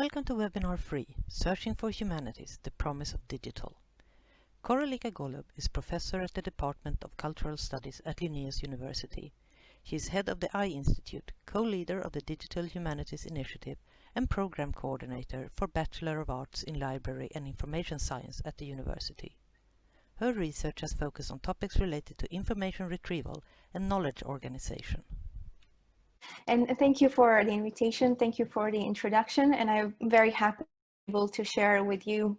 Welcome to webinar 3, Searching for Humanities, the Promise of Digital. Koraljka Golub is professor at the Department of Cultural Studies at Linnaeus University. She is head of the I Institute, co-leader of the Digital Humanities Initiative and program coordinator for Bachelor of Arts in Library and Information Science at the university. Her research has focused on topics related to information retrieval and knowledge organization. And thank you for the invitation. Thank you for the introduction. And I'm very happy able to share with you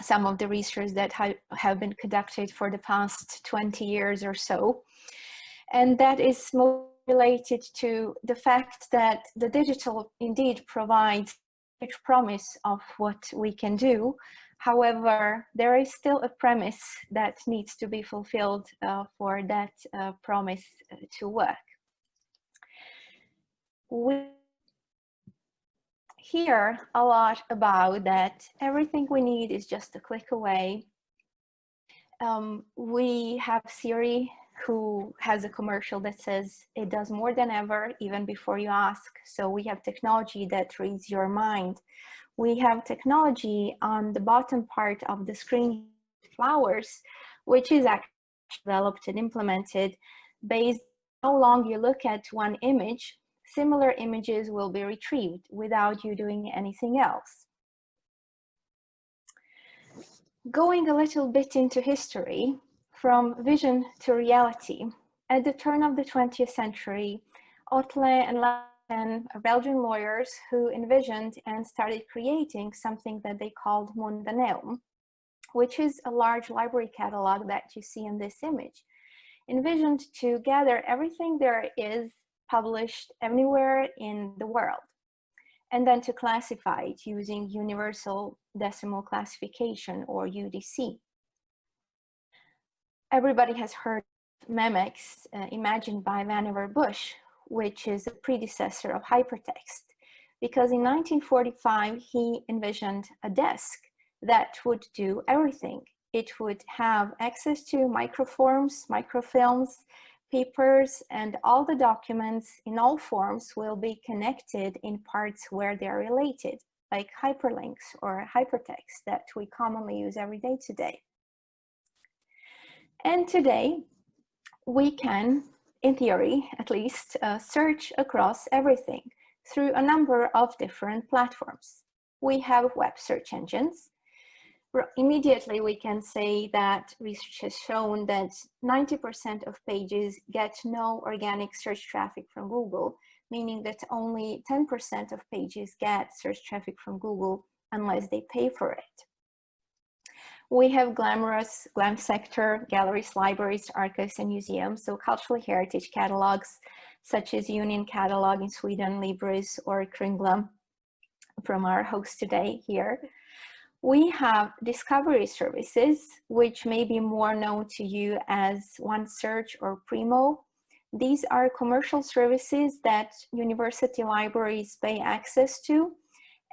some of the research that ha have been conducted for the past 20 years or so. And that is more related to the fact that the digital indeed provides a promise of what we can do. However, there is still a premise that needs to be fulfilled uh, for that uh, promise uh, to work we hear a lot about that everything we need is just a click away. Um, we have Siri who has a commercial that says it does more than ever even before you ask. So we have technology that reads your mind. We have technology on the bottom part of the screen, flowers, which is actually developed and implemented based on how long you look at one image similar images will be retrieved without you doing anything else. Going a little bit into history, from vision to reality, at the turn of the 20th century, Otlet and Lacan, Belgian lawyers who envisioned and started creating something that they called Mundaneum, which is a large library catalog that you see in this image, envisioned to gather everything there is published anywhere in the world. And then to classify it using Universal Decimal Classification or UDC. Everybody has heard Memex uh, imagined by Vannevar Bush, which is a predecessor of hypertext. Because in 1945, he envisioned a desk that would do everything. It would have access to microforms, microfilms, papers and all the documents in all forms will be connected in parts where they're related, like hyperlinks or hypertext that we commonly use every day today. And today, we can, in theory at least, uh, search across everything through a number of different platforms. We have web search engines, immediately we can say that research has shown that 90% of pages get no organic search traffic from Google, meaning that only 10% of pages get search traffic from Google unless they pay for it. We have glamorous glam sector, galleries, libraries, archives, and museums, so cultural heritage catalogs, such as Union Catalog in Sweden, Libris, or Kringla from our host today here we have discovery services, which may be more known to you as OneSearch or Primo. These are commercial services that university libraries pay access to.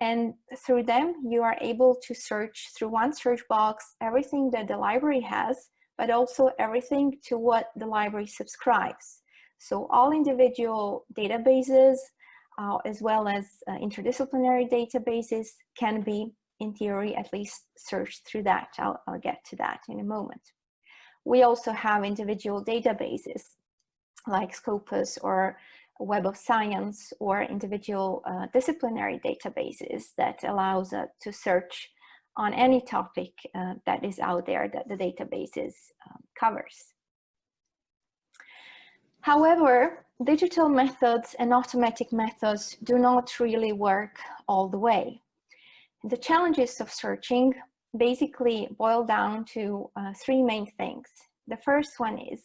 And through them, you are able to search through one search box, everything that the library has, but also everything to what the library subscribes. So all individual databases, uh, as well as uh, interdisciplinary databases can be in theory, at least search through that. I'll, I'll get to that in a moment. We also have individual databases like Scopus or Web of Science or individual uh, disciplinary databases that allows us uh, to search on any topic uh, that is out there that the databases um, covers. However, digital methods and automatic methods do not really work all the way. The challenges of searching basically boil down to uh, three main things. The first one is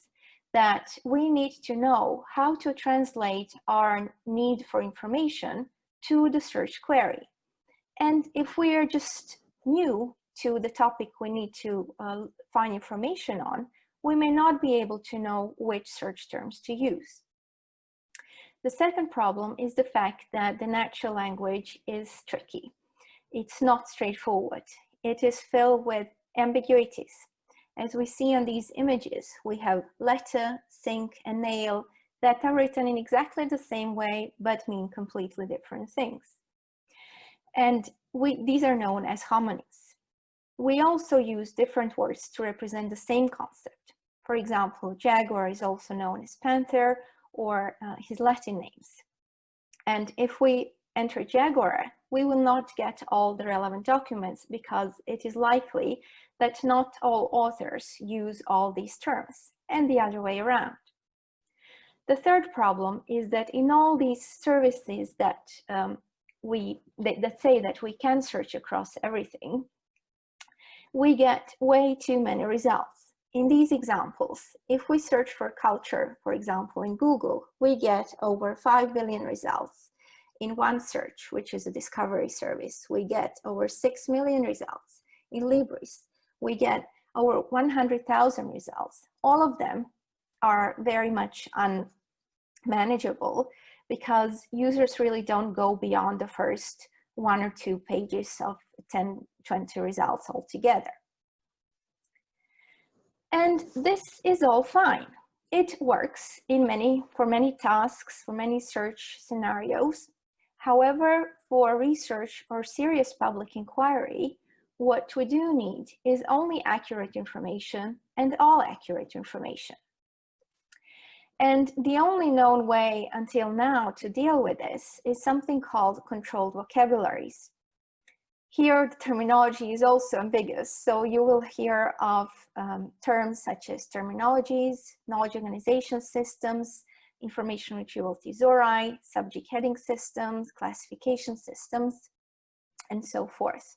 that we need to know how to translate our need for information to the search query. And if we are just new to the topic we need to uh, find information on, we may not be able to know which search terms to use. The second problem is the fact that the natural language is tricky it's not straightforward. It is filled with ambiguities. As we see on these images, we have letter, sink, and nail that are written in exactly the same way, but mean completely different things. And we, these are known as homonyms. We also use different words to represent the same concept. For example, jaguar is also known as panther or uh, his Latin names. And if we enter jaguar, we will not get all the relevant documents because it is likely that not all authors use all these terms and the other way around. The third problem is that in all these services that um, we that, that say that we can search across everything, we get way too many results. In these examples, if we search for culture, for example, in Google, we get over 5 billion results. In OneSearch, which is a discovery service, we get over 6 million results. In Libris, we get over 100,000 results. All of them are very much unmanageable because users really don't go beyond the first one or two pages of 10, 20 results altogether. And this is all fine. It works in many, for many tasks, for many search scenarios. However, for research or serious public inquiry, what we do need is only accurate information and all accurate information. And the only known way until now to deal with this is something called controlled vocabularies. Here, the terminology is also ambiguous, so you will hear of um, terms such as terminologies, knowledge organization systems, information retrieval thesauri, subject heading systems, classification systems, and so forth.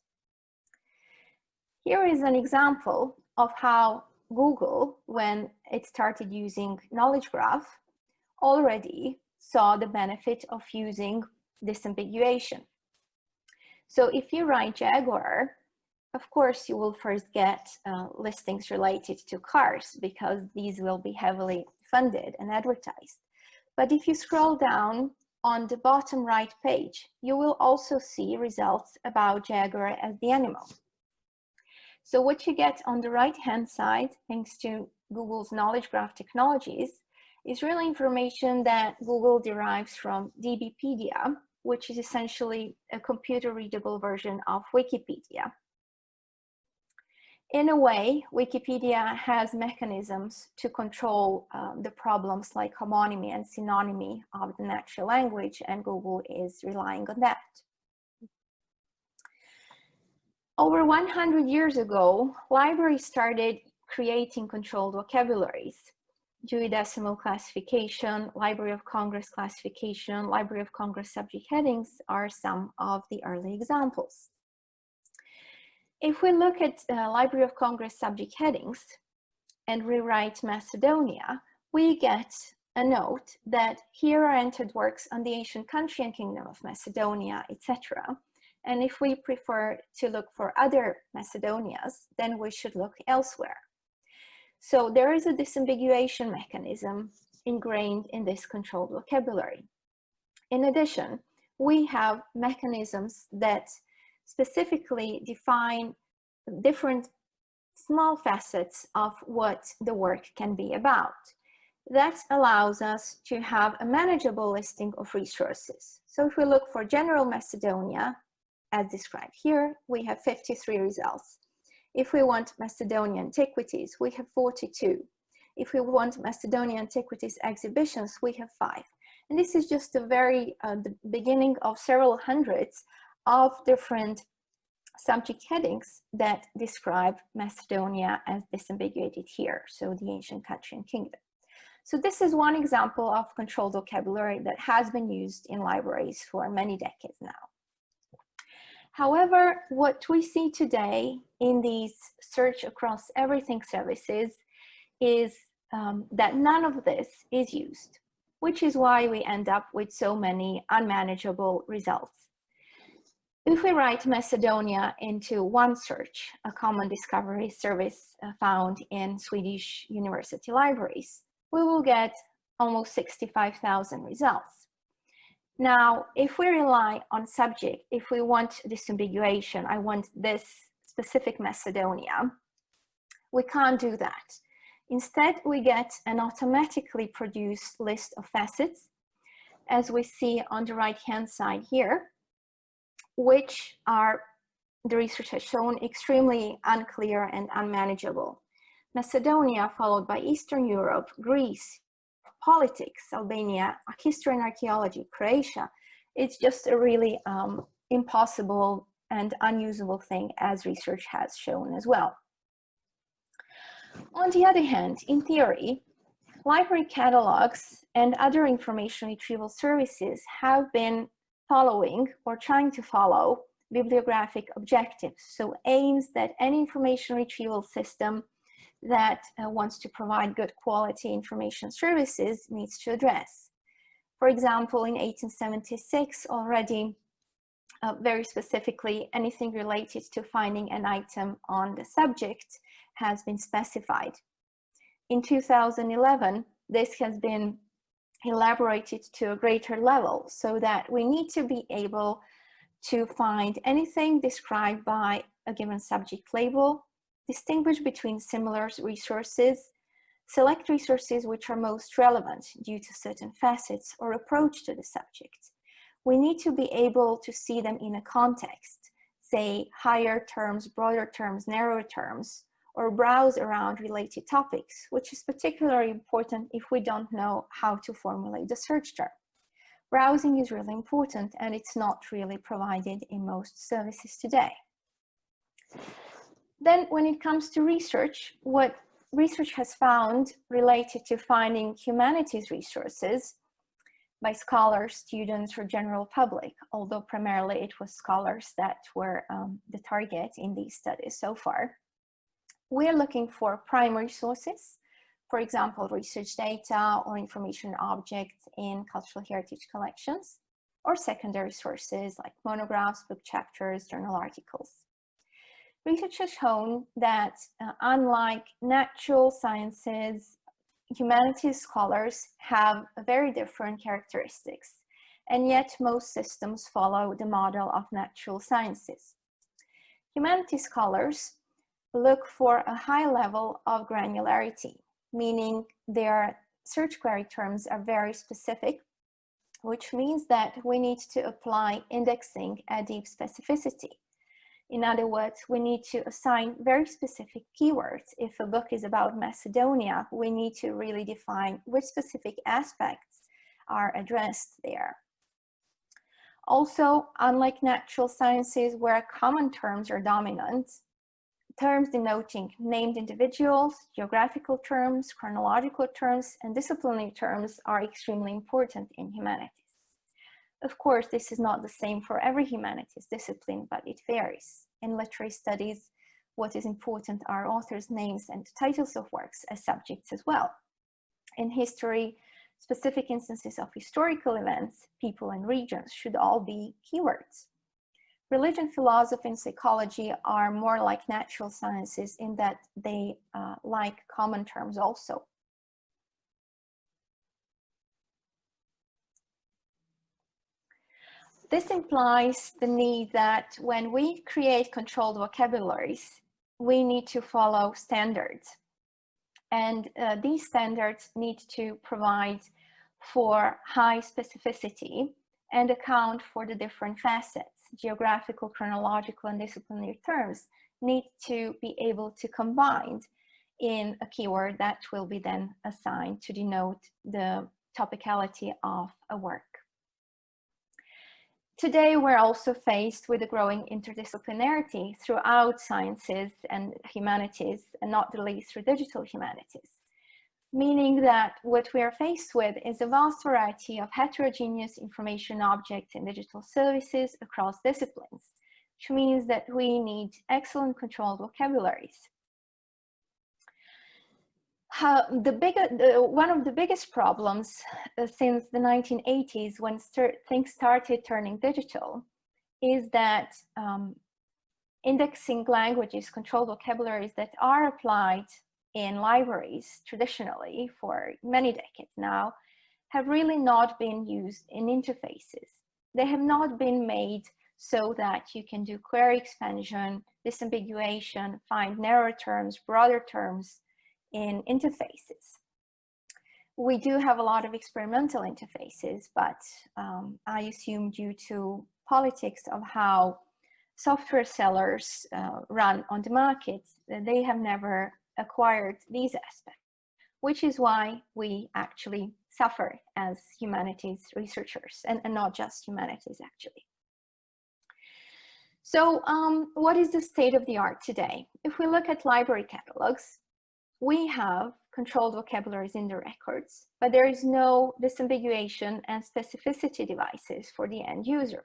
Here is an example of how Google, when it started using Knowledge Graph, already saw the benefit of using disambiguation. So if you write Jaguar, of course, you will first get uh, listings related to cars because these will be heavily funded and advertised. But if you scroll down on the bottom right page, you will also see results about Jaguar as the animal. So what you get on the right-hand side, thanks to Google's Knowledge Graph technologies, is really information that Google derives from DBpedia, which is essentially a computer-readable version of Wikipedia. In a way, Wikipedia has mechanisms to control um, the problems like homonymy and synonymy of the natural language, and Google is relying on that. Over 100 years ago, libraries started creating controlled vocabularies. Dewey Decimal Classification, Library of Congress Classification, Library of Congress subject headings are some of the early examples. If we look at uh, Library of Congress subject headings and rewrite Macedonia, we get a note that here are entered works on the ancient country and kingdom of Macedonia, etc. And if we prefer to look for other Macedonias, then we should look elsewhere. So there is a disambiguation mechanism ingrained in this controlled vocabulary. In addition, we have mechanisms that specifically define different small facets of what the work can be about. That allows us to have a manageable listing of resources. So if we look for general Macedonia, as described here, we have 53 results. If we want Macedonian antiquities, we have 42. If we want Macedonian antiquities exhibitions, we have five. And this is just the very uh, the beginning of several hundreds of different subject headings that describe Macedonia as disambiguated here, so the ancient country and kingdom. So this is one example of controlled vocabulary that has been used in libraries for many decades now. However, what we see today in these search across everything services is um, that none of this is used, which is why we end up with so many unmanageable results. If we write Macedonia into OneSearch, a common discovery service uh, found in Swedish university libraries, we will get almost 65,000 results. Now, if we rely on subject, if we want disambiguation, I want this specific Macedonia, we can't do that. Instead, we get an automatically produced list of facets, as we see on the right-hand side here. Which are, the research has shown, extremely unclear and unmanageable. Macedonia, followed by Eastern Europe, Greece, politics, Albania, history and archaeology, Croatia. It's just a really um, impossible and unusable thing as research has shown as well. On the other hand, in theory, library catalogs and other information retrieval services have been following or trying to follow bibliographic objectives. So aims that any information retrieval system that uh, wants to provide good quality information services needs to address. For example, in 1876 already, uh, very specifically, anything related to finding an item on the subject has been specified. In 2011, this has been elaborated to a greater level so that we need to be able to find anything described by a given subject label distinguish between similar resources, select resources which are most relevant due to certain facets or approach to the subject. We need to be able to see them in a context, say higher terms, broader terms, narrower terms, or browse around related topics, which is particularly important if we don't know how to formulate the search term. Browsing is really important and it's not really provided in most services today. Then when it comes to research, what research has found related to finding humanities resources by scholars, students, or general public, although primarily it was scholars that were um, the target in these studies so far. We're looking for primary sources, for example, research data or information objects in cultural heritage collections, or secondary sources like monographs, book chapters, journal articles research has shown that uh, unlike natural sciences, humanities scholars have very different characteristics, and yet most systems follow the model of natural sciences. Humanities scholars look for a high level of granularity, meaning their search query terms are very specific, which means that we need to apply indexing at deep specificity. In other words, we need to assign very specific keywords. If a book is about Macedonia, we need to really define which specific aspects are addressed there. Also, unlike natural sciences where common terms are dominant, terms denoting named individuals, geographical terms, chronological terms, and disciplinary terms are extremely important in humanities. Of course, this is not the same for every humanities discipline, but it varies. In literary studies, what is important are authors' names and titles of works as subjects as well. In history, specific instances of historical events, people and regions should all be keywords. Religion, philosophy, and psychology are more like natural sciences in that they uh, like common terms also. This implies the need that when we create controlled vocabularies, we need to follow standards. And uh, these standards need to provide for high specificity and account for the different facets. Geographical, chronological, and disciplinary terms need to be able to combine in a keyword that will be then assigned to denote the topicality of a work. Today, we're also faced with a growing interdisciplinarity throughout sciences and humanities, and not the least through digital humanities, meaning that what we are faced with is a vast variety of heterogeneous information objects and digital services across disciplines, which means that we need excellent controlled vocabularies. The bigger one of the biggest problems uh, since the 1980s when start, things started turning digital is that um, indexing languages controlled vocabularies that are applied in libraries traditionally for many decades now have really not been used in interfaces they have not been made so that you can do query expansion disambiguation find narrower terms broader terms in interfaces. We do have a lot of experimental interfaces, but um, I assume due to politics of how software sellers uh, run on the markets, they have never acquired these aspects, which is why we actually suffer as humanities researchers and, and not just humanities actually. So um, what is the state of the art today? If we look at library catalogs, we have controlled vocabularies in the records, but there is no disambiguation and specificity devices for the end user.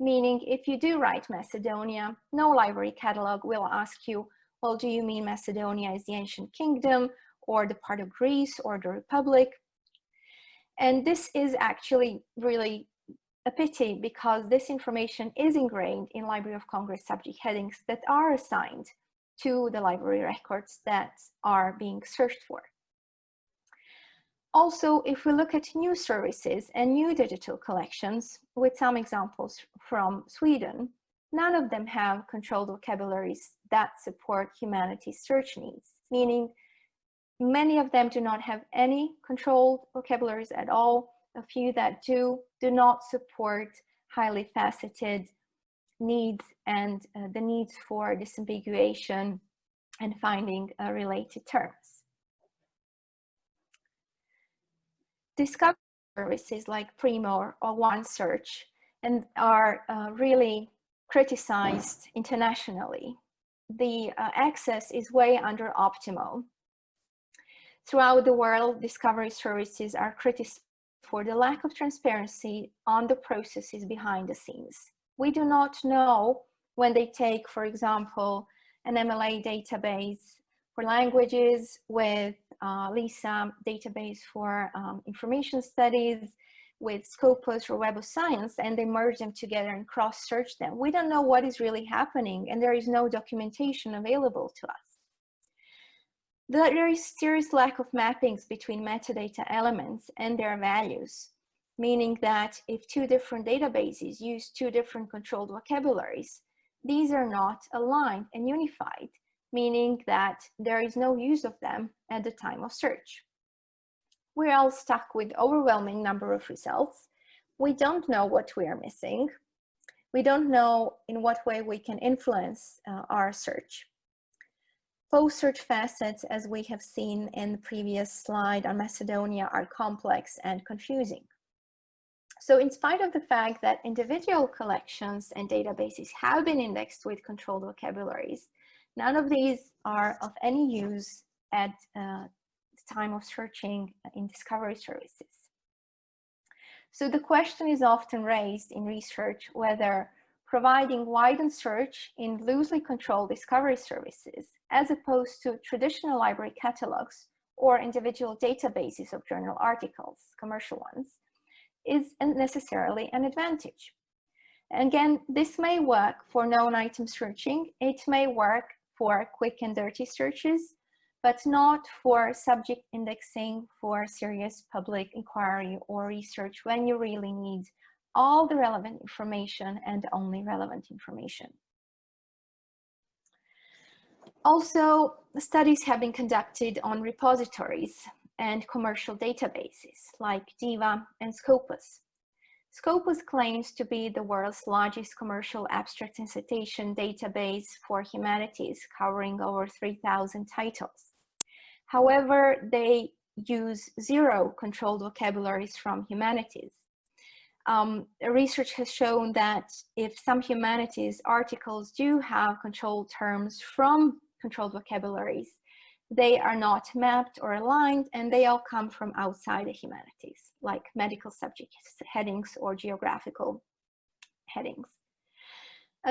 Meaning if you do write Macedonia, no library catalog will ask you, well, do you mean Macedonia is the ancient kingdom or the part of Greece or the Republic? And this is actually really a pity because this information is ingrained in Library of Congress subject headings that are assigned to the library records that are being searched for. Also, if we look at new services and new digital collections, with some examples from Sweden, none of them have controlled vocabularies that support humanities search needs, meaning many of them do not have any controlled vocabularies at all. A few that do, do not support highly faceted needs and uh, the needs for disambiguation and finding uh, related terms. Discovery services like Primo or OneSearch and are uh, really criticized internationally. The uh, access is way under optimal. Throughout the world, discovery services are criticized for the lack of transparency on the processes behind the scenes we do not know when they take, for example, an MLA database for languages with uh, LISA database for um, information studies, with Scopus or Web of Science, and they merge them together and cross-search them. We don't know what is really happening, and there is no documentation available to us. There is serious lack of mappings between metadata elements and their values meaning that if two different databases use two different controlled vocabularies, these are not aligned and unified, meaning that there is no use of them at the time of search. We're all stuck with overwhelming number of results. We don't know what we are missing. We don't know in what way we can influence uh, our search. Post-search facets, as we have seen in the previous slide on Macedonia, are complex and confusing. So in spite of the fact that individual collections and databases have been indexed with controlled vocabularies, none of these are of any use at uh, time of searching in discovery services. So the question is often raised in research whether providing widened search in loosely controlled discovery services as opposed to traditional library catalogs or individual databases of journal articles, commercial ones, is necessarily an advantage. Again, this may work for known item searching. It may work for quick and dirty searches, but not for subject indexing for serious public inquiry or research when you really need all the relevant information and only relevant information. Also, studies have been conducted on repositories and commercial databases like DIVA and Scopus. Scopus claims to be the world's largest commercial abstract and citation database for humanities, covering over 3,000 titles. However, they use zero controlled vocabularies from humanities. Um, research has shown that if some humanities articles do have controlled terms from controlled vocabularies, they are not mapped or aligned and they all come from outside the humanities like medical subject headings or geographical headings.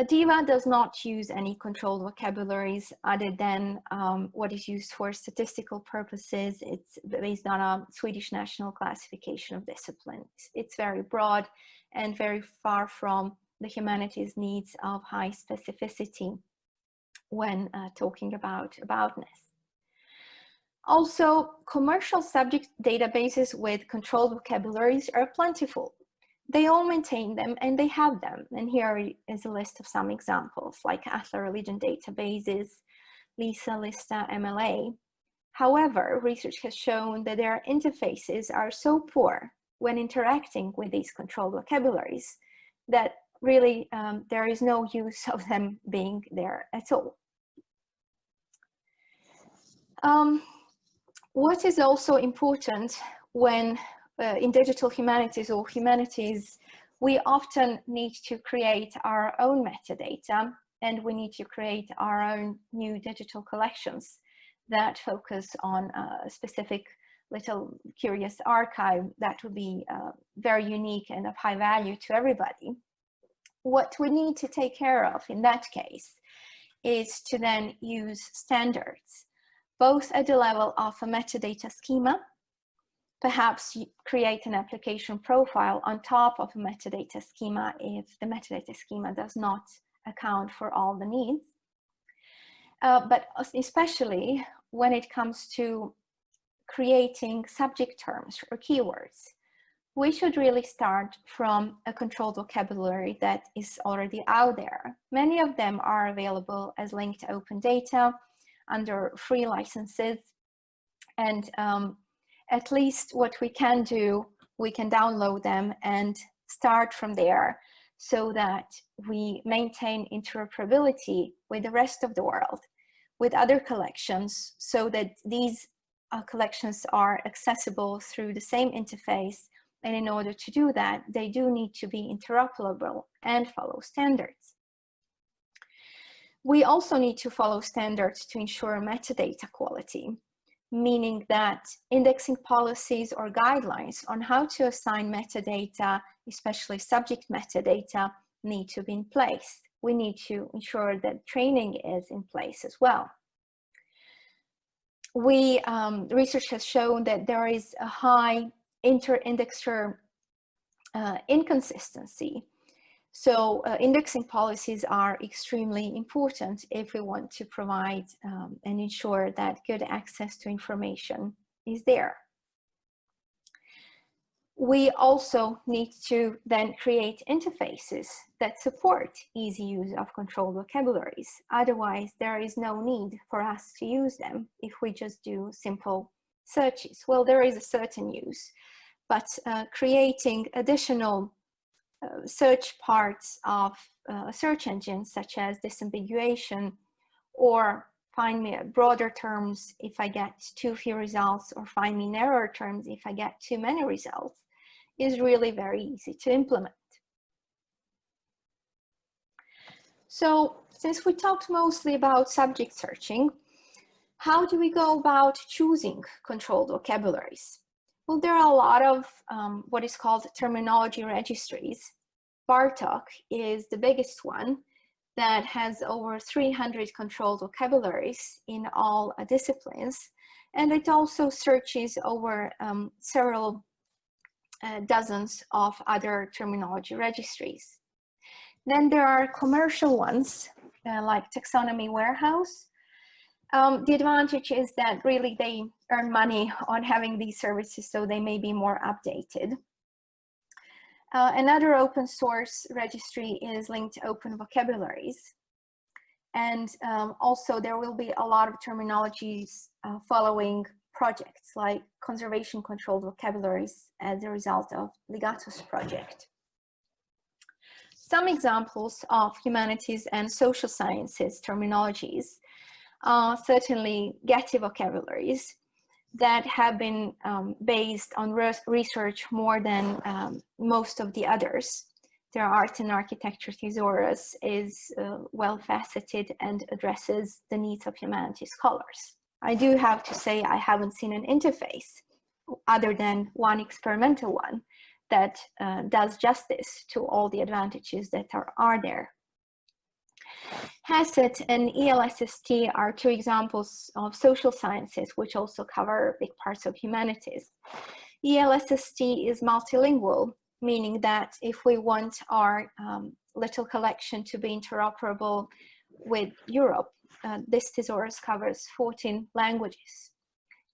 DIVA does not use any controlled vocabularies other than um, what is used for statistical purposes. It's based on a Swedish national classification of disciplines. It's very broad and very far from the humanities needs of high specificity when uh, talking about aboutness. Also, commercial subject databases with controlled vocabularies are plentiful. They all maintain them and they have them. And here is a list of some examples like Atlas Religion databases, LISA, LISTA, MLA. However, research has shown that their interfaces are so poor when interacting with these controlled vocabularies that really um, there is no use of them being there at all. Um, what is also important when uh, in digital humanities or humanities, we often need to create our own metadata and we need to create our own new digital collections that focus on a specific little curious archive that would be uh, very unique and of high value to everybody. What we need to take care of in that case is to then use standards, both at the level of a metadata schema, perhaps create an application profile on top of a metadata schema if the metadata schema does not account for all the needs. Uh, but especially when it comes to creating subject terms or keywords, we should really start from a controlled vocabulary that is already out there. Many of them are available as linked open data under free licenses. And um, at least what we can do, we can download them and start from there so that we maintain interoperability with the rest of the world, with other collections, so that these uh, collections are accessible through the same interface. And in order to do that, they do need to be interoperable and follow standards. We also need to follow standards to ensure metadata quality, meaning that indexing policies or guidelines on how to assign metadata, especially subject metadata, need to be in place. We need to ensure that training is in place as well we um, research has shown that there is a high inter-indexer uh, inconsistency. So uh, indexing policies are extremely important if we want to provide um, and ensure that good access to information is there we also need to then create interfaces that support easy use of controlled vocabularies. Otherwise, there is no need for us to use them if we just do simple searches. Well, there is a certain use, but uh, creating additional uh, search parts of uh, search engines such as disambiguation or find me broader terms if I get too few results or find me narrower terms if I get too many results is really very easy to implement. So since we talked mostly about subject searching, how do we go about choosing controlled vocabularies? Well, there are a lot of um, what is called terminology registries. BARTOC is the biggest one that has over 300 controlled vocabularies in all uh, disciplines. And it also searches over um, several uh, dozens of other terminology registries. Then there are commercial ones uh, like Taxonomy Warehouse. Um, the advantage is that really they earn money on having these services so they may be more updated. Uh, another open source registry is linked to open vocabularies. And um, also there will be a lot of terminologies uh, following projects like conservation controlled vocabularies as a result of Ligatus project. Some examples of humanities and social sciences terminologies are certainly Getty vocabularies that have been um, based on research more than um, most of the others. Their art and architecture thesaurus is uh, well faceted and addresses the needs of humanities scholars. I do have to say I haven't seen an interface other than one experimental one that uh, does justice to all the advantages that are, are there. HASSET and ELSST are two examples of social sciences, which also cover big parts of humanities. ELSST is multilingual, meaning that if we want our um, little collection to be interoperable with Europe, uh, this thesaurus covers 14 languages.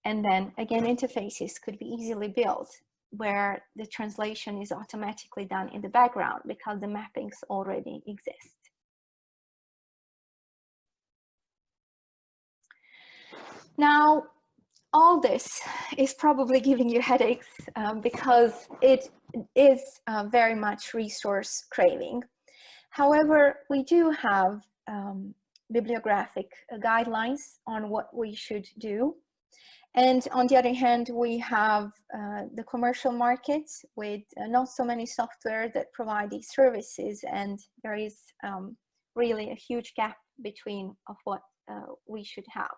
And then again, interfaces could be easily built where the translation is automatically done in the background because the mappings already exist. Now, all this is probably giving you headaches um, because it is uh, very much resource craving. However, we do have um, bibliographic guidelines on what we should do. And on the other hand, we have uh, the commercial market with uh, not so many software that provide these services. And there is um, really a huge gap between of what uh, we should have.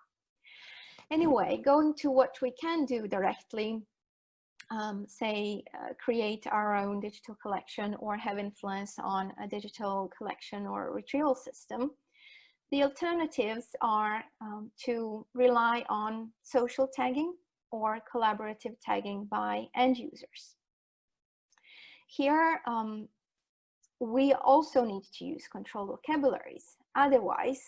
Anyway, going to what we can do directly, um, say, uh, create our own digital collection or have influence on a digital collection or retrieval system. The alternatives are um, to rely on social tagging or collaborative tagging by end users. Here, um, we also need to use controlled vocabularies. Otherwise,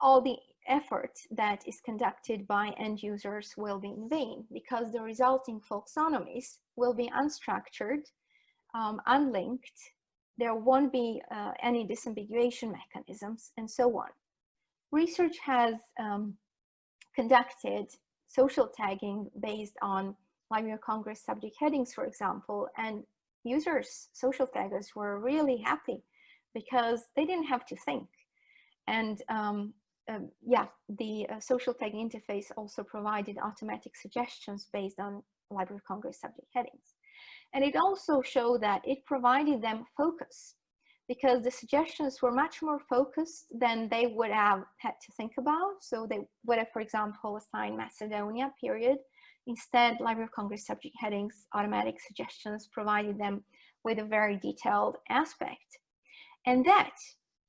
all the effort that is conducted by end users will be in vain because the resulting folksonomies will be unstructured, um, unlinked, there won't be uh, any disambiguation mechanisms and so on. Research has um, conducted social tagging based on Library of Congress subject headings, for example, and users, social taggers were really happy because they didn't have to think. And um, um, yeah, the uh, social tagging interface also provided automatic suggestions based on Library of Congress subject headings. And it also showed that it provided them focus because the suggestions were much more focused than they would have had to think about. So they would have, for example, assigned Macedonia period. Instead, Library of Congress subject headings, automatic suggestions provided them with a very detailed aspect. And that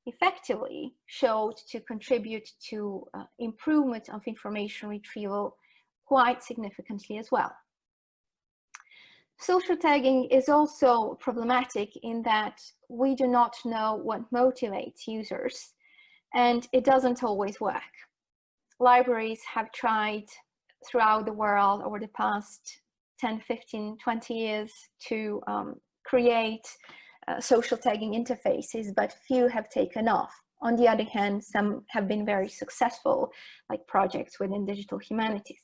effectively showed to contribute to uh, improvement of information retrieval quite significantly as well. Social tagging is also problematic in that we do not know what motivates users and it doesn't always work. Libraries have tried throughout the world over the past 10, 15, 20 years to um, create uh, social tagging interfaces, but few have taken off. On the other hand, some have been very successful, like projects within digital humanities.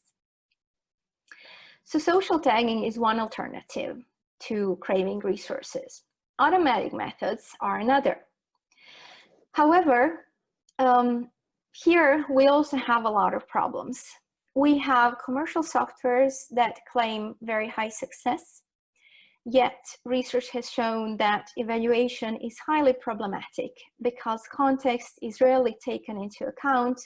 So social tagging is one alternative to craving resources. Automatic methods are another. However, um, here we also have a lot of problems. We have commercial softwares that claim very high success Yet research has shown that evaluation is highly problematic because context is rarely taken into account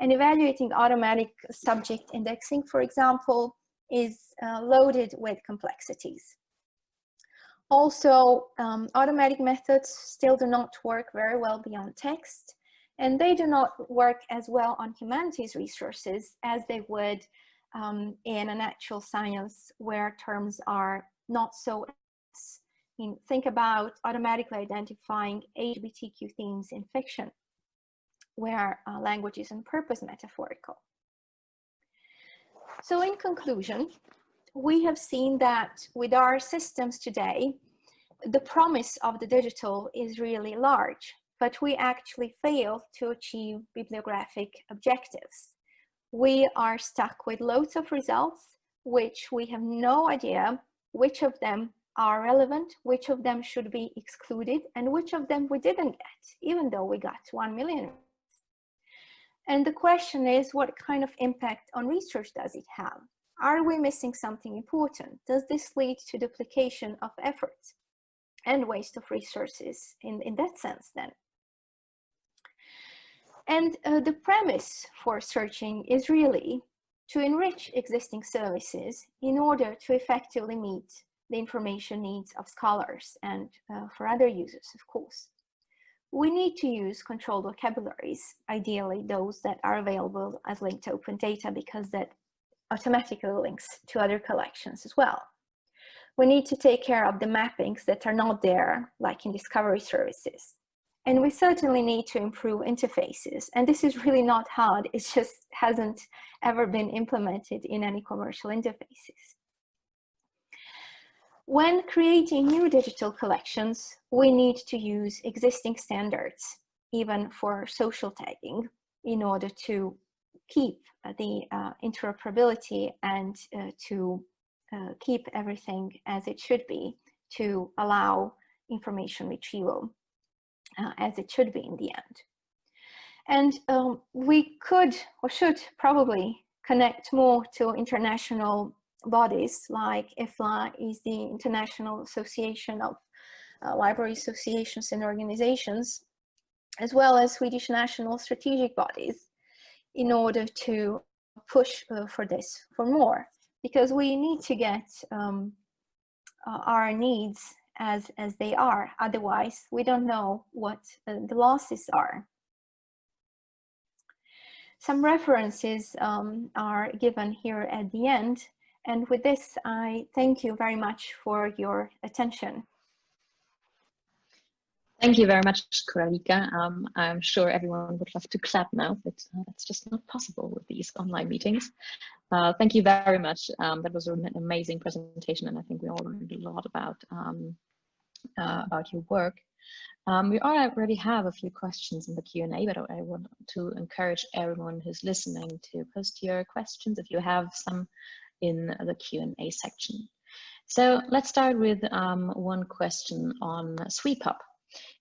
and evaluating automatic subject indexing, for example, is uh, loaded with complexities. Also, um, automatic methods still do not work very well beyond text, and they do not work as well on humanities resources as they would um, in a natural science where terms are not so in, think about automatically identifying LGBTQ themes in fiction, where uh, language is on purpose metaphorical. So in conclusion, we have seen that with our systems today, the promise of the digital is really large, but we actually fail to achieve bibliographic objectives. We are stuck with loads of results, which we have no idea which of them are relevant, which of them should be excluded, and which of them we didn't get, even though we got 1 million. And the question is, what kind of impact on research does it have? Are we missing something important? Does this lead to duplication of efforts and waste of resources in, in that sense then? And uh, the premise for searching is really to enrich existing services in order to effectively meet the information needs of scholars and uh, for other users, of course. We need to use controlled vocabularies, ideally those that are available as linked open data because that automatically links to other collections as well. We need to take care of the mappings that are not there, like in discovery services. And we certainly need to improve interfaces. And this is really not hard. It just hasn't ever been implemented in any commercial interfaces. When creating new digital collections, we need to use existing standards, even for social tagging, in order to keep the uh, interoperability and uh, to uh, keep everything as it should be to allow information retrieval. Uh, as it should be in the end. And um, we could or should probably connect more to international bodies like IFLA is the International Association of uh, Library Associations and Organizations, as well as Swedish national strategic bodies in order to push uh, for this, for more, because we need to get um, uh, our needs as, as they are. Otherwise, we don't know what uh, the losses are. Some references um, are given here at the end. And with this, I thank you very much for your attention. Thank you very much, Koraljka. Um, I'm sure everyone would love to clap now, but uh, that's just not possible with these online meetings. Uh, thank you very much. Um, that was an amazing presentation, and I think we all learned a lot about um, uh, about your work. Um, we already have a few questions in the Q&A, but I want to encourage everyone who's listening to post your questions if you have some in the Q&A section. So let's start with um, one question on SwePub.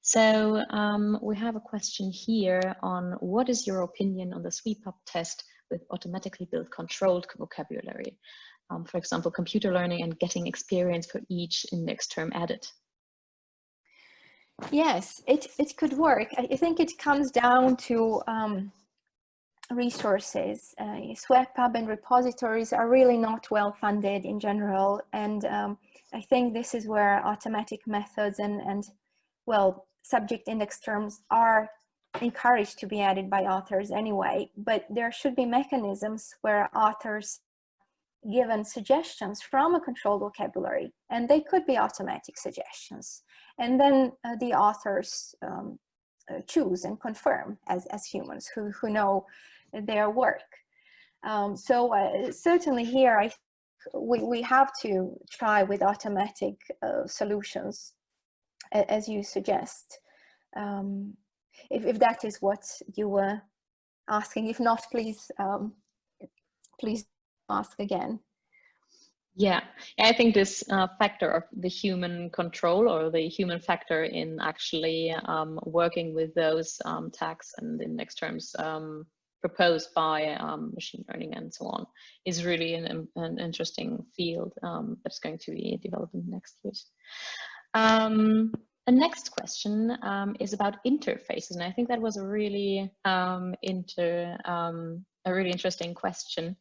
So um, we have a question here on what is your opinion on the SwePub test with automatically built controlled vocabulary? Um, for example, computer learning and getting experience for each index term added. Yes, it, it could work. I think it comes down to um, resources. Uh, SwePub and repositories are really not well funded in general. And um, I think this is where automatic methods and, and, well, subject index terms are encouraged to be added by authors anyway. But there should be mechanisms where authors given suggestions from a controlled vocabulary and they could be automatic suggestions and then uh, the authors um, uh, choose and confirm as, as humans who, who know their work. Um, so uh, certainly here I, we, we have to try with automatic uh, solutions as you suggest. Um, if, if that is what you were asking, if not, please, um, please ask again. Yeah, I think this uh, factor of the human control or the human factor in actually um, working with those um, tags and index terms um, proposed by um, machine learning and so on is really an, an interesting field um, that's going to be developed in the next years. Um, the next question is about interfaces, and I think that was a really inter a really interesting question.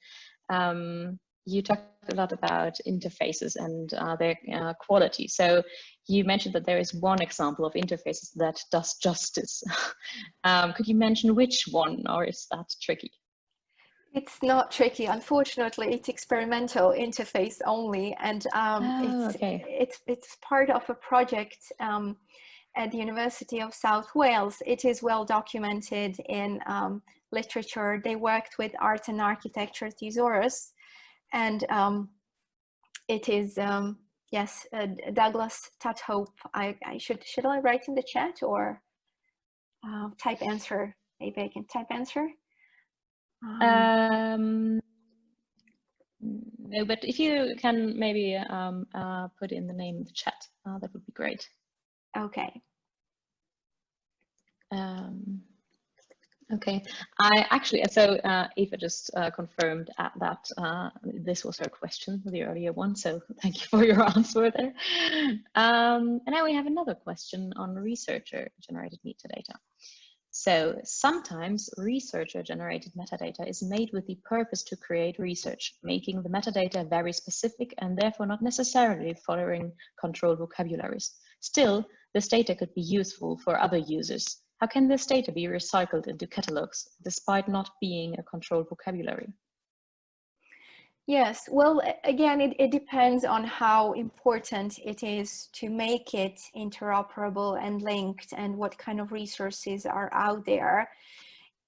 Um, you talked a lot about interfaces and uh, their uh, quality. So you mentioned that there is one example of interfaces that does justice. um, could you mention which one or is that tricky? It's not tricky. Unfortunately, it's experimental interface only. And um, oh, it's, okay. it's, it's part of a project um, at the University of South Wales. It is well documented in um, literature. They worked with art and architecture thesaurus and um, it is um, yes uh, Douglas Tudhope. I, I, should should I write in the chat or uh, type answer? Maybe I can type answer. Um, um, no, but if you can maybe um, uh, put in the name in the chat, uh, that would be great. Okay. Um, Okay, I actually, so uh, Eva just uh, confirmed at that uh, this was her question, the earlier one, so thank you for your answer there. Um, and now we have another question on researcher-generated metadata. So sometimes researcher-generated metadata is made with the purpose to create research, making the metadata very specific and therefore not necessarily following controlled vocabularies. Still, this data could be useful for other users, how can this data be recycled into catalogs despite not being a controlled vocabulary? Yes, well, again, it, it depends on how important it is to make it interoperable and linked and what kind of resources are out there.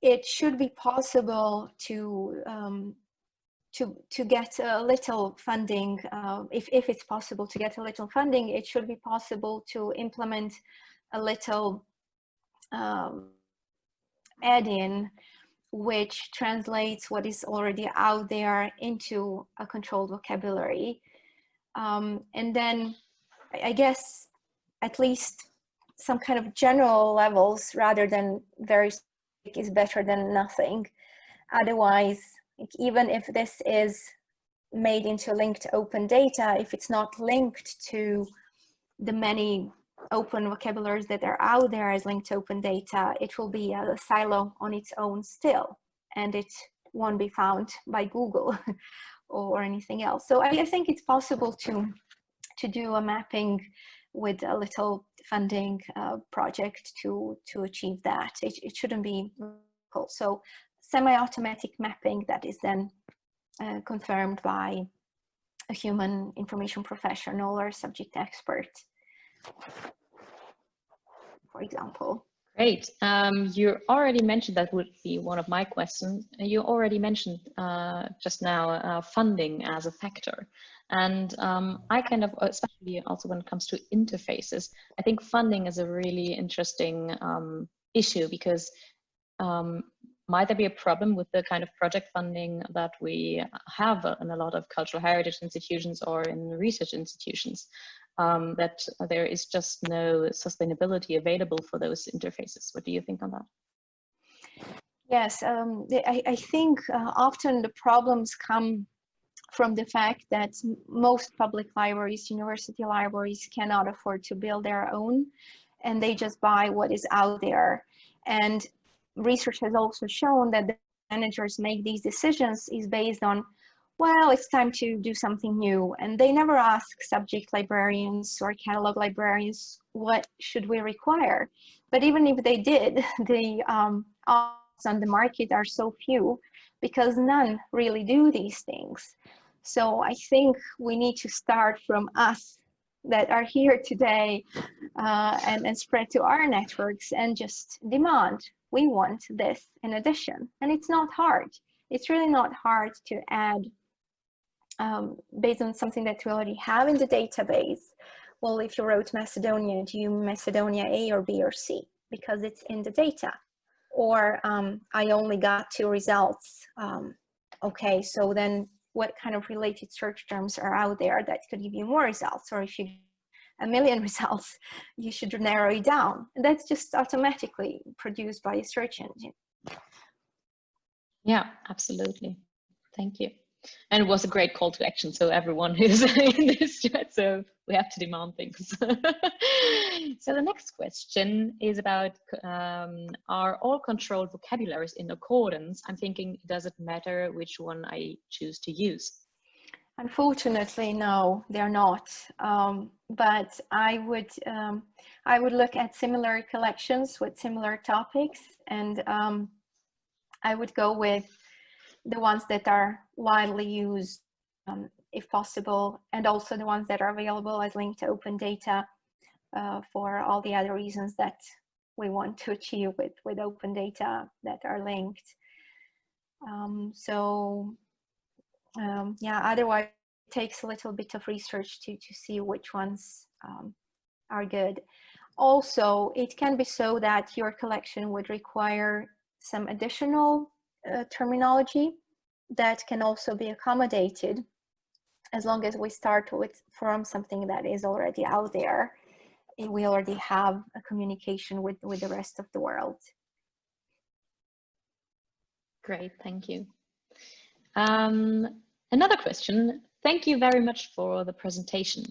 It should be possible to um, to to get a little funding. Uh, if if it's possible to get a little funding, it should be possible to implement a little um, add-in which translates what is already out there into a controlled vocabulary. Um, and then I guess at least some kind of general levels rather than very is better than nothing. Otherwise, even if this is made into linked open data, if it's not linked to the many open vocabularies that are out there as linked open data, it will be a silo on its own still, and it won't be found by Google or anything else. So I, I think it's possible to, to do a mapping with a little funding uh, project to, to achieve that. It, it shouldn't be difficult. So semi-automatic mapping that is then uh, confirmed by a human information professional or subject expert, for example. Great. Um, you already mentioned that would be one of my questions. You already mentioned uh, just now uh, funding as a factor. And um, I kind of, especially also when it comes to interfaces, I think funding is a really interesting um, issue because um, might there be a problem with the kind of project funding that we have in a lot of cultural heritage institutions or in research institutions um, that there is just no sustainability available for those interfaces. What do you think on that? Yes um, I, I, think uh, often the problems come from the fact that most public libraries university libraries cannot afford to build their own and they just buy what is out there. And research has also shown that the managers make these decisions is based on, well, it's time to do something new. And they never ask subject librarians or catalog librarians, what should we require? But even if they did, the um, on the market are so few because none really do these things. So I think we need to start from us that are here today uh, and, and spread to our networks and just demand we want this in addition. And it's not hard. It's really not hard to add um, based on something that we already have in the database. Well, if you wrote Macedonia, do you Macedonia A or B or C? Because it's in the data. Or um, I only got two results. Um, okay, so then what kind of related search terms are out there that could give you more results? Or if you a million results, you should narrow it down. And that's just automatically produced by a search engine. Yeah, absolutely. Thank you. And it was a great call to action. So everyone who's in this chat, so we have to demand things. so the next question is about, um, are all controlled vocabularies in accordance? I'm thinking, does it matter which one I choose to use? Unfortunately, no, they're not. Um, but I would um, I would look at similar collections with similar topics, and um, I would go with the ones that are widely used, um, if possible, and also the ones that are available as linked to open data uh, for all the other reasons that we want to achieve with with open data that are linked. Um, so um, yeah, otherwise it takes a little bit of research to, to see which ones um, are good. Also, it can be so that your collection would require some additional uh, terminology that can also be accommodated as long as we start with from something that is already out there we already have a communication with with the rest of the world great thank you um, Another question, thank you very much for the presentation.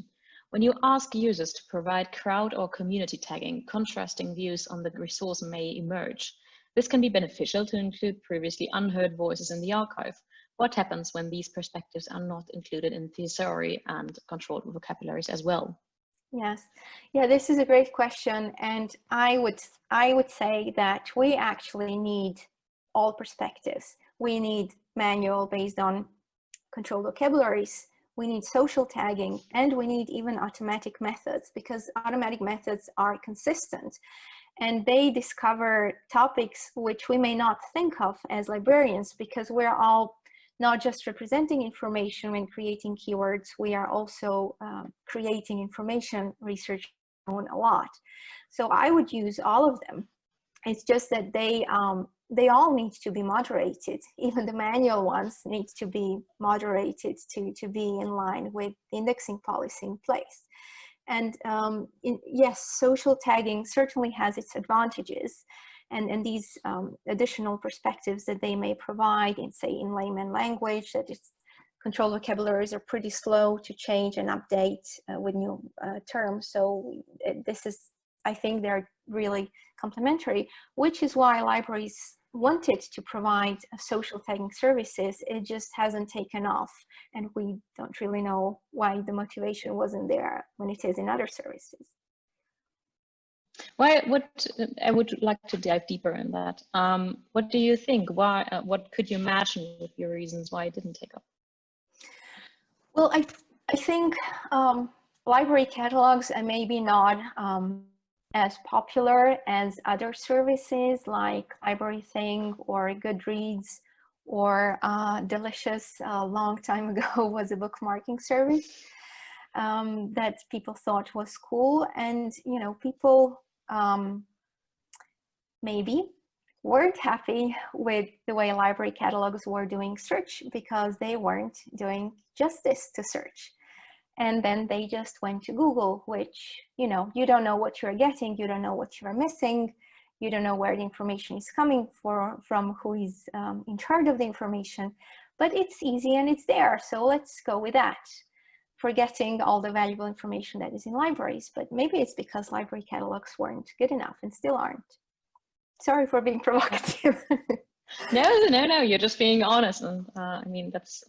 When you ask users to provide crowd or community tagging, contrasting views on the resource may emerge. This can be beneficial to include previously unheard voices in the archive. What happens when these perspectives are not included in thesauri and controlled vocabularies as well? Yes, yeah, this is a great question. And I would, I would say that we actually need all perspectives. We need manual based on controlled vocabularies, we need social tagging, and we need even automatic methods because automatic methods are consistent and they discover topics which we may not think of as librarians because we're all not just representing information when creating keywords, we are also um, creating information research on a lot. So I would use all of them. It's just that they um, they all need to be moderated. Even the manual ones need to be moderated to, to be in line with indexing policy in place. And um, in, yes, social tagging certainly has its advantages. And, and these um, additional perspectives that they may provide in, say, in layman language, that its control vocabularies are pretty slow to change and update uh, with new uh, terms. So uh, this is, I think they're really complementary, which is why libraries wanted to provide social tagging services, it just hasn't taken off. And we don't really know why the motivation wasn't there when it is in other services. Why? What I would like to dive deeper in that. Um, what do you think? Why? Uh, what could you imagine with your reasons why it didn't take off? Well, I I think um, library catalogs and maybe not um, as popular as other services like LibraryThing or Goodreads or uh, Delicious a uh, long time ago was a bookmarking service um, that people thought was cool. And you know people um, maybe weren't happy with the way library catalogs were doing search because they weren't doing justice to search and then they just went to Google, which, you know, you don't know what you're getting, you don't know what you're missing, you don't know where the information is coming for, from, who is um, in charge of the information, but it's easy and it's there, so let's go with that. Forgetting all the valuable information that is in libraries, but maybe it's because library catalogs weren't good enough and still aren't. Sorry for being provocative. no, no, no, you're just being honest. And uh, I mean, that's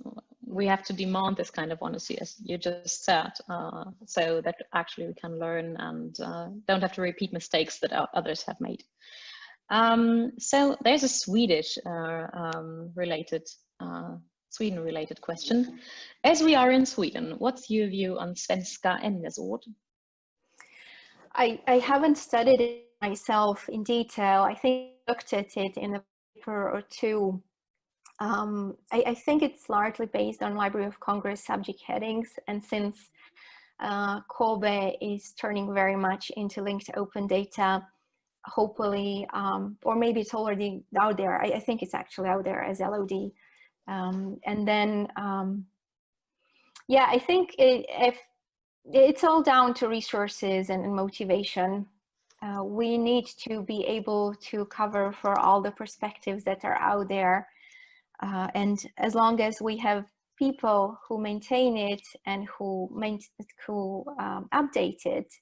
we have to demand this kind of honesty, as you just said, uh, so that actually we can learn and uh, don't have to repeat mistakes that others have made. Um, so there's a Swedish uh, um, related, uh, Sweden related question. As we are in Sweden, what's your view on svenska ämnesord? I, I haven't studied it myself in detail. I think I looked at it in a paper or two um, I, I, think it's largely based on Library of Congress subject headings. And since uh, COBE is turning very much into linked open data, hopefully, um, or maybe it's already out there. I, I, think it's actually out there as LOD. Um, and then, um, yeah, I think it, if it's all down to resources and, and motivation. Uh, we need to be able to cover for all the perspectives that are out there uh, and as long as we have people who maintain it and who, who um, update it,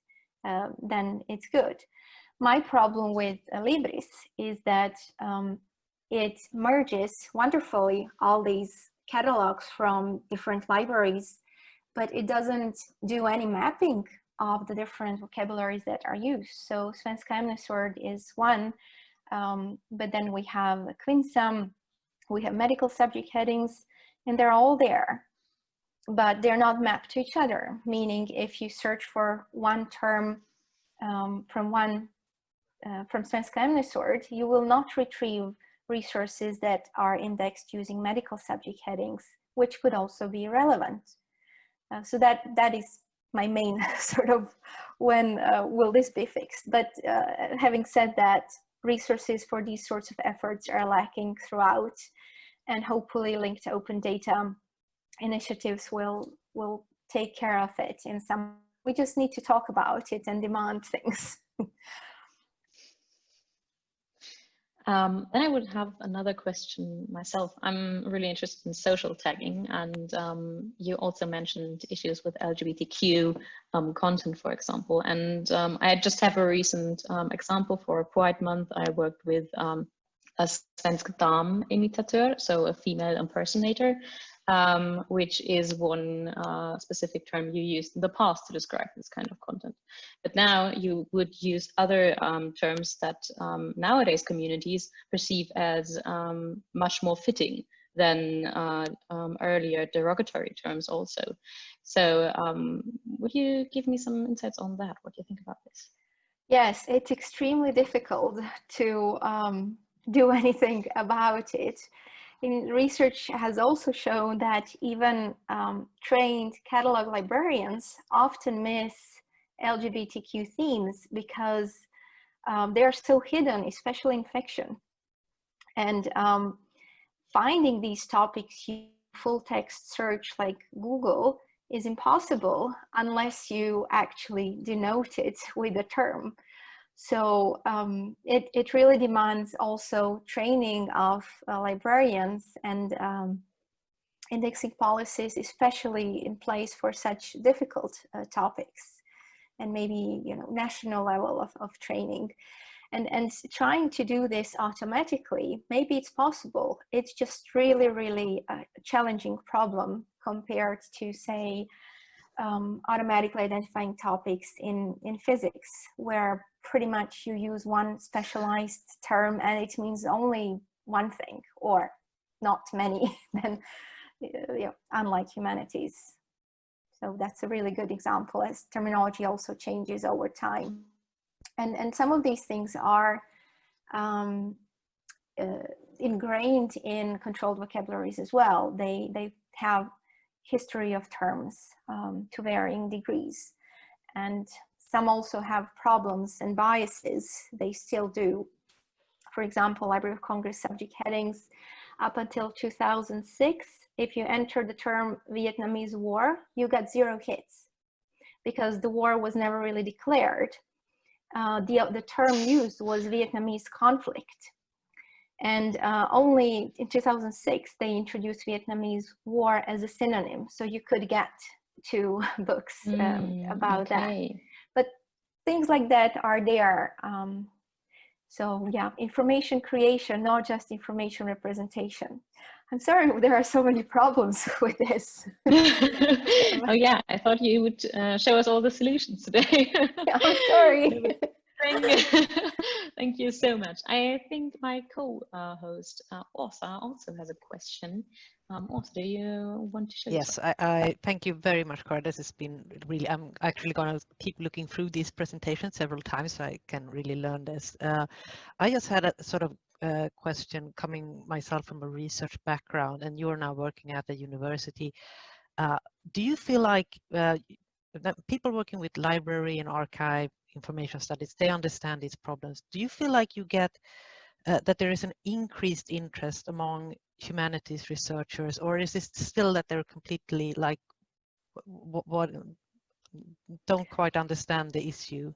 uh, then it's good. My problem with Libris is that um, it merges wonderfully all these catalogs from different libraries, but it doesn't do any mapping of the different vocabularies that are used. So Svenska ämnesord is one, um, but then we have Kvinnsam, we have medical subject headings, and they're all there, but they're not mapped to each other, meaning if you search for one term um, from one, uh, from Svenska ämnesord, you will not retrieve resources that are indexed using medical subject headings, which could also be relevant. Uh, so that, that is my main sort of when uh, will this be fixed. But uh, having said that, resources for these sorts of efforts are lacking throughout. And hopefully linked open data initiatives will will take care of it in some we just need to talk about it and demand things Um, then I would have another question myself. I'm really interested in social tagging, and um, you also mentioned issues with LGBTQ um, content, for example. And um, I just have a recent um, example for a Pride Month. I worked with um, a svensk dam imitator, so a female impersonator, um, which is one uh, specific term you used in the past to describe this kind of content. But now you would use other um, terms that um, nowadays communities perceive as um, much more fitting than uh, um, earlier derogatory terms also. So um, would you give me some insights on that? What do you think about this? Yes, it's extremely difficult to do anything about it research has also shown that even um, trained catalog librarians often miss LGBTQ themes because um, they're still hidden, especially in fiction. And um, finding these topics full text search like Google is impossible unless you actually denote it with a term. So um, it, it really demands also training of uh, librarians and um, indexing policies, especially in place for such difficult uh, topics and maybe, you know, national level of, of training. And, and trying to do this automatically, maybe it's possible. It's just really, really a challenging problem compared to say, um, automatically identifying topics in, in physics, where pretty much you use one specialized term and it means only one thing or not many, then you know, unlike humanities. So that's a really good example as terminology also changes over time. And, and some of these things are um, uh, ingrained in controlled vocabularies as well. They, they have history of terms um, to varying degrees. And some also have problems and biases. They still do. For example, Library of Congress subject headings up until 2006, if you enter the term Vietnamese war, you got zero hits because the war was never really declared. Uh, the, the term used was Vietnamese conflict. And uh, only in 2006, they introduced Vietnamese war as a synonym. So you could get two books um, mm, about okay. that. Things like that are there. Um, so yeah, information creation, not just information representation. I'm sorry, there are so many problems with this. oh yeah, I thought you would uh, show us all the solutions today. I'm sorry. Thank you. Thank you so much. I think my co-host, uh, Åsa, also has a question. Um, Åsa, do you want to share? Yes, I, I, thank you very much, Cara. This has been really, I'm actually going to keep looking through these presentations several times so I can really learn this. Uh, I just had a sort of uh, question coming myself from a research background and you're now working at the university. Uh, do you feel like uh, people working with library and archive information studies, they understand these problems. Do you feel like you get uh, that there is an increased interest among humanities researchers, or is it still that they're completely like what, don't quite understand the issue?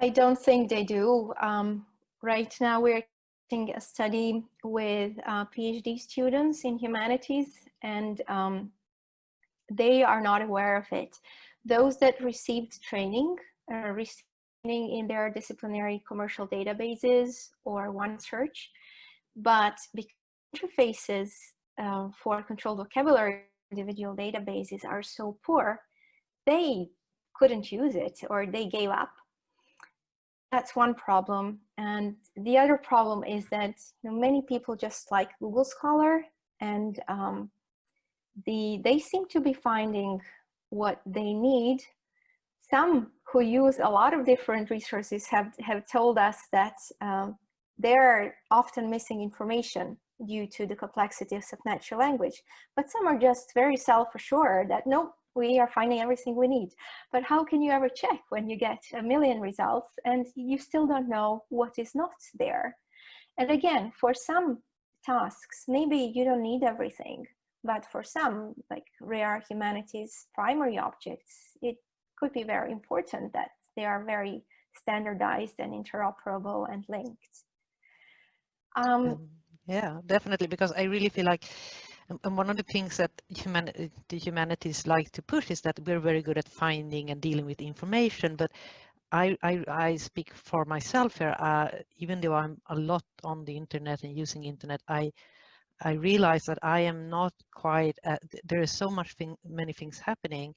I don't think they do. Um, right now we're doing a study with uh, PhD students in humanities and um, they are not aware of it. Those that received training uh, in their disciplinary commercial databases or OneSearch, but because interfaces uh, for controlled vocabulary individual databases are so poor, they couldn't use it or they gave up. That's one problem. And the other problem is that you know, many people just like Google Scholar and um, the, they seem to be finding what they need some who use a lot of different resources have, have told us that um, they're often missing information due to the complexities of natural language. But some are just very self-assured that, no, we are finding everything we need. But how can you ever check when you get a million results and you still don't know what is not there? And again, for some tasks, maybe you don't need everything. But for some, like rare humanities primary objects, it could be very important that they are very standardized and interoperable and linked. Um, yeah, definitely, because I really feel like and one of the things that human, the humanities like to push is that we're very good at finding and dealing with information, but I, I, I speak for myself here, uh, even though I'm a lot on the internet and using internet, I I realize that I am not quite, uh, there is so much thing, many things happening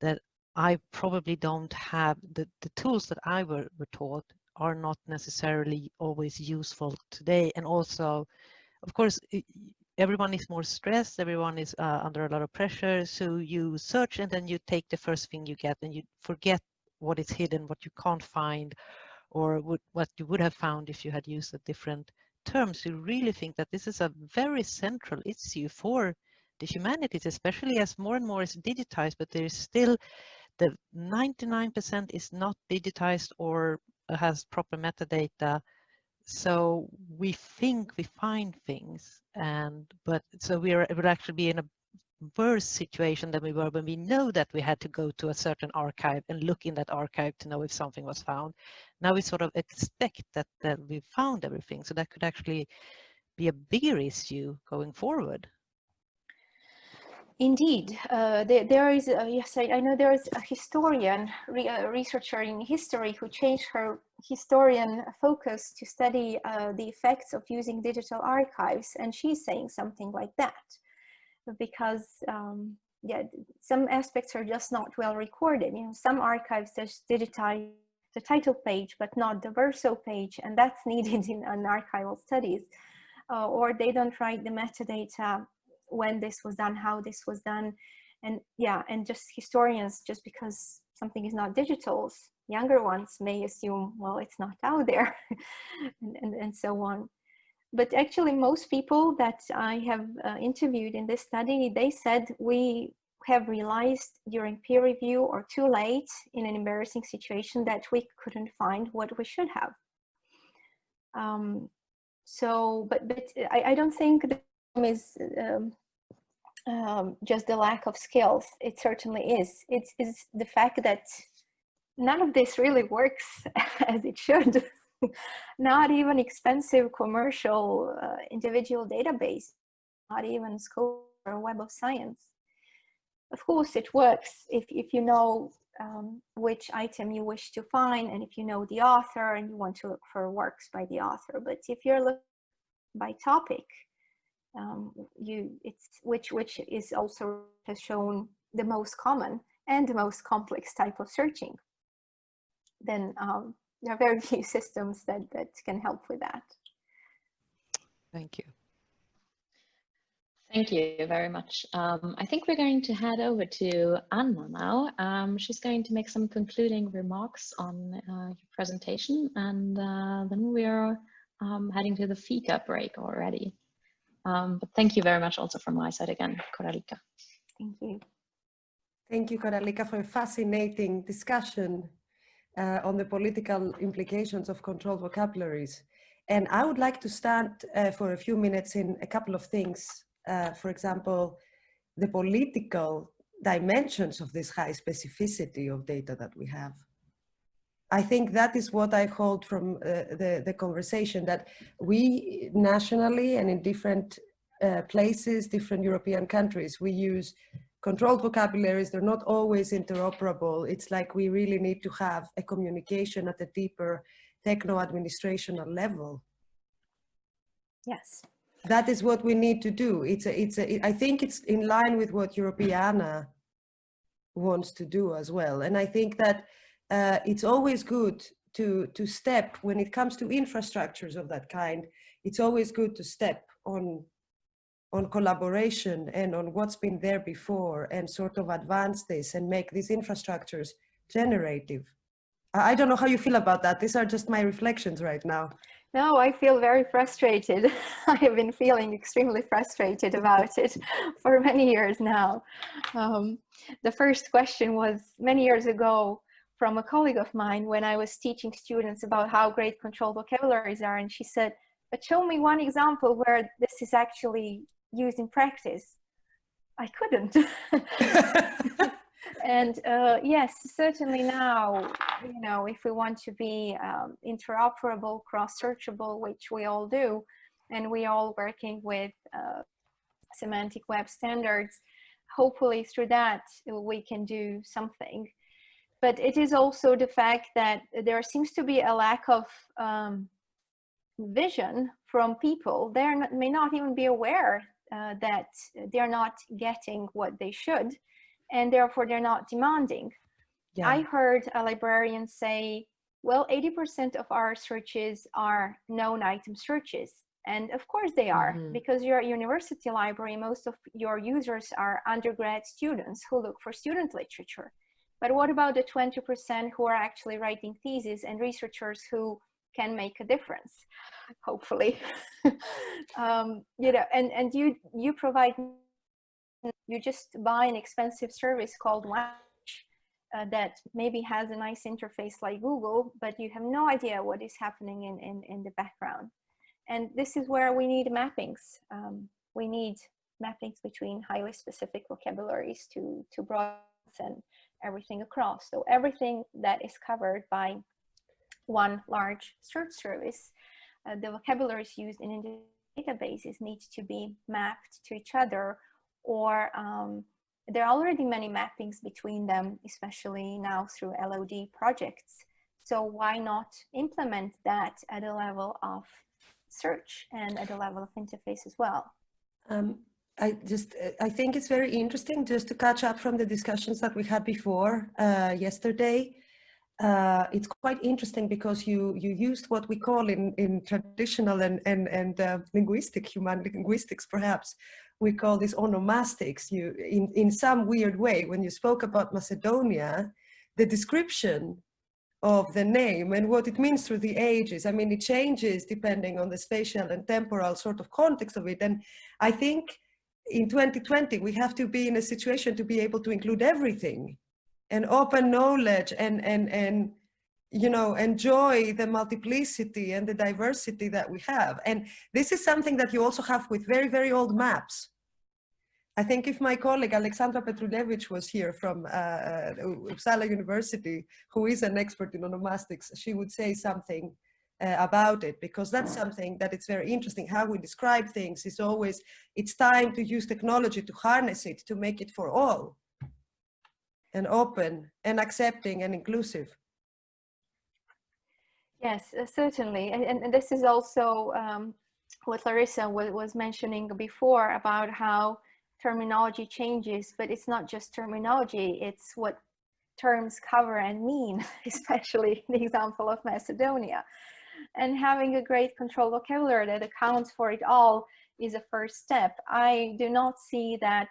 that I probably don't have the, the tools that I were, were taught are not necessarily always useful today. And also, of course, everyone is more stressed, everyone is uh, under a lot of pressure. So you search and then you take the first thing you get and you forget what is hidden, what you can't find, or would, what you would have found if you had used a different terms. You really think that this is a very central issue for the humanities, especially as more and more is digitized, but there is still the 99% is not digitized or has proper metadata. So we think we find things and but so we're it would actually be in a worse situation than we were when we know that we had to go to a certain archive and look in that archive to know if something was found. Now we sort of expect that, that we found everything. So that could actually be a bigger issue going forward. Indeed, uh, there, there is, a, yes, I, I, know there is a historian, re, a researcher in history who changed her historian focus to study uh, the effects of using digital archives. And she's saying something like that because um, yeah, some aspects are just not well recorded. You know, some archives just digitize the title page, but not the verso page, and that's needed in an archival studies. Uh, or they don't write the metadata when this was done, how this was done. And yeah, and just historians, just because something is not digital, younger ones may assume, well, it's not out there and, and, and so on. But actually most people that I have uh, interviewed in this study, they said we have realized during peer review or too late in an embarrassing situation that we couldn't find what we should have. Um, so, but, but I, I don't think is um, um, just the lack of skills. It certainly is. It's, it's the fact that none of this really works as it should. not even expensive commercial uh, individual database, not even Scholar or Web of Science. Of course, it works if, if you know um, which item you wish to find and if you know the author and you want to look for works by the author. But if you're looking by topic, um, you it's which which is also has shown the most common and the most complex type of searching then um, there are very few systems that that can help with that thank you Thank you very much. Um, I think we're going to head over to Anna now. Um, she's going to make some concluding remarks on uh, your presentation and uh, then we're um, heading to the fika break already. Um, but thank you very much also from my side again, Koraljka. Thank you. Thank you, Koraljka, for a fascinating discussion uh, on the political implications of controlled vocabularies. And I would like to start uh, for a few minutes in a couple of things. Uh, for example, the political dimensions of this high specificity of data that we have. I think that is what I hold from uh, the, the conversation that we nationally and in different uh, places, different European countries, we use controlled vocabularies. They're not always interoperable. It's like we really need to have a communication at a deeper techno-administrational level. Yes. That is what we need to do. It's a, it's a, I think it's in line with what Europeana wants to do as well. And I think that uh, it's always good to, to step, when it comes to infrastructures of that kind, it's always good to step on, on collaboration and on what's been there before and sort of advance this and make these infrastructures generative. I don't know how you feel about that. These are just my reflections right now. No, I feel very frustrated. I have been feeling extremely frustrated about it for many years now. Um, the first question was many years ago, from a colleague of mine when I was teaching students about how great controlled vocabularies are. And she said, but show me one example where this is actually used in practice. I couldn't. and uh, yes, certainly now, you know, if we want to be um, interoperable, cross-searchable, which we all do, and we all working with uh, semantic web standards, hopefully through that we can do something but it is also the fact that there seems to be a lack of um, vision from people. They may not even be aware uh, that they're not getting what they should, and therefore they're not demanding. Yeah. I heard a librarian say, well, 80% of our searches are known item searches. And of course they are, mm -hmm. because you're a university library, most of your users are undergrad students who look for student literature. But what about the 20% who are actually writing theses and researchers who can make a difference, hopefully? um, you know, and, and you, you provide, you just buy an expensive service called Watch uh, that maybe has a nice interface like Google, but you have no idea what is happening in, in, in the background. And this is where we need mappings. Um, we need mappings between highly specific vocabularies to, to broad and everything across. So everything that is covered by one large search service, uh, the vocabularies used in databases needs to be mapped to each other or um, there are already many mappings between them, especially now through LOD projects. So why not implement that at a level of search and at a level of interface as well? Um, I just, I think it's very interesting just to catch up from the discussions that we had before uh, yesterday. Uh, it's quite interesting because you you used what we call in in traditional and and and uh, linguistic human linguistics perhaps we call this onomastics. You in in some weird way when you spoke about Macedonia, the description of the name and what it means through the ages. I mean, it changes depending on the spatial and temporal sort of context of it. And I think in 2020, we have to be in a situation to be able to include everything and open knowledge and, and, and you know, enjoy the multiplicity and the diversity that we have. And this is something that you also have with very, very old maps. I think if my colleague Alexandra Petrulevich was here from uh, uh, Uppsala University, who is an expert in onomastics, she would say something uh, about it because that's something that it's very interesting. How we describe things is always, it's time to use technology to harness it, to make it for all and open and accepting and inclusive. Yes, uh, certainly. And, and, this is also um, what Larissa was, was mentioning before about how terminology changes, but it's not just terminology, it's what terms cover and mean, especially the example of Macedonia. And having a great control vocabulary that accounts for it all is a first step. I do not see that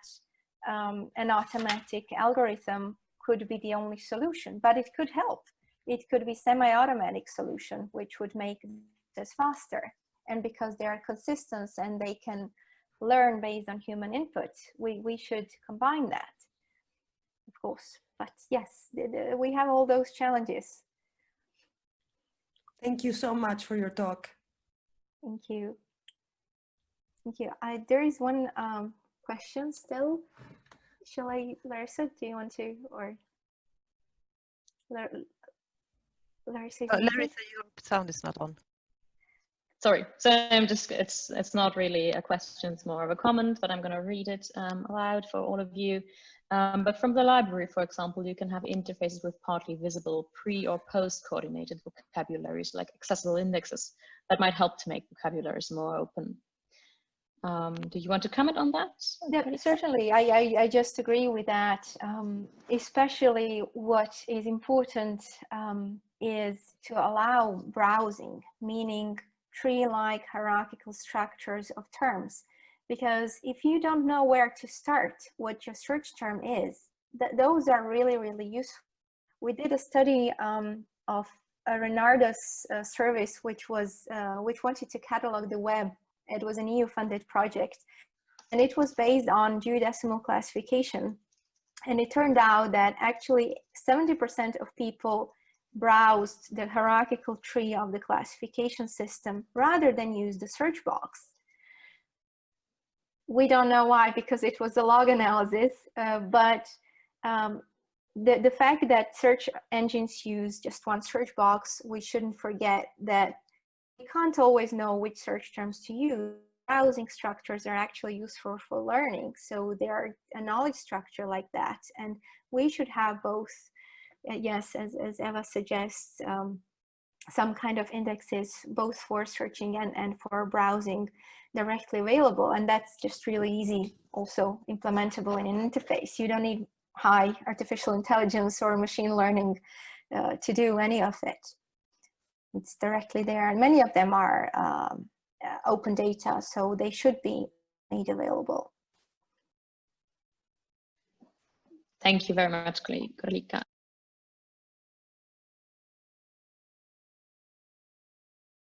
um, an automatic algorithm could be the only solution, but it could help. It could be semi-automatic solution, which would make this faster. And because they are consistent and they can learn based on human input, we, we should combine that, of course. But yes, we have all those challenges. Thank you so much for your talk. Thank you. Thank you. I, there is one um, question still. Shall I, Larissa, do you want to, or Larissa? Uh, Larissa, your sound is not on. Sorry, so I'm just, it's, it's not really a question, it's more of a comment, but I'm gonna read it um, aloud for all of you. Um, but from the library, for example, you can have interfaces with partly visible pre or post coordinated vocabularies like accessible indexes that might help to make vocabularies more open. Um, do you want to comment on that? Yeah, certainly, I, I, I, just agree with that. Um, especially what is important um, is to allow browsing, meaning tree-like hierarchical structures of terms. Because if you don't know where to start, what your search term is, th those are really, really useful. We did a study um, of a Renardus uh, service, which was, uh, which wanted to catalog the web. It was an EU-funded project, and it was based on geodecimal classification. And it turned out that actually 70% of people browsed the hierarchical tree of the classification system rather than use the search box. We don't know why because it was a log analysis, uh, but um, the, the fact that search engines use just one search box, we shouldn't forget that we can't always know which search terms to use. Browsing structures are actually useful for learning. So they are a knowledge structure like that. And we should have both yes, as, as Eva suggests, um, some kind of indexes both for searching and, and for browsing directly available. And that's just really easy, also implementable in an interface. You don't need high artificial intelligence or machine learning uh, to do any of it. It's directly there. And many of them are um, uh, open data, so they should be made available. Thank you very much, Koraljka.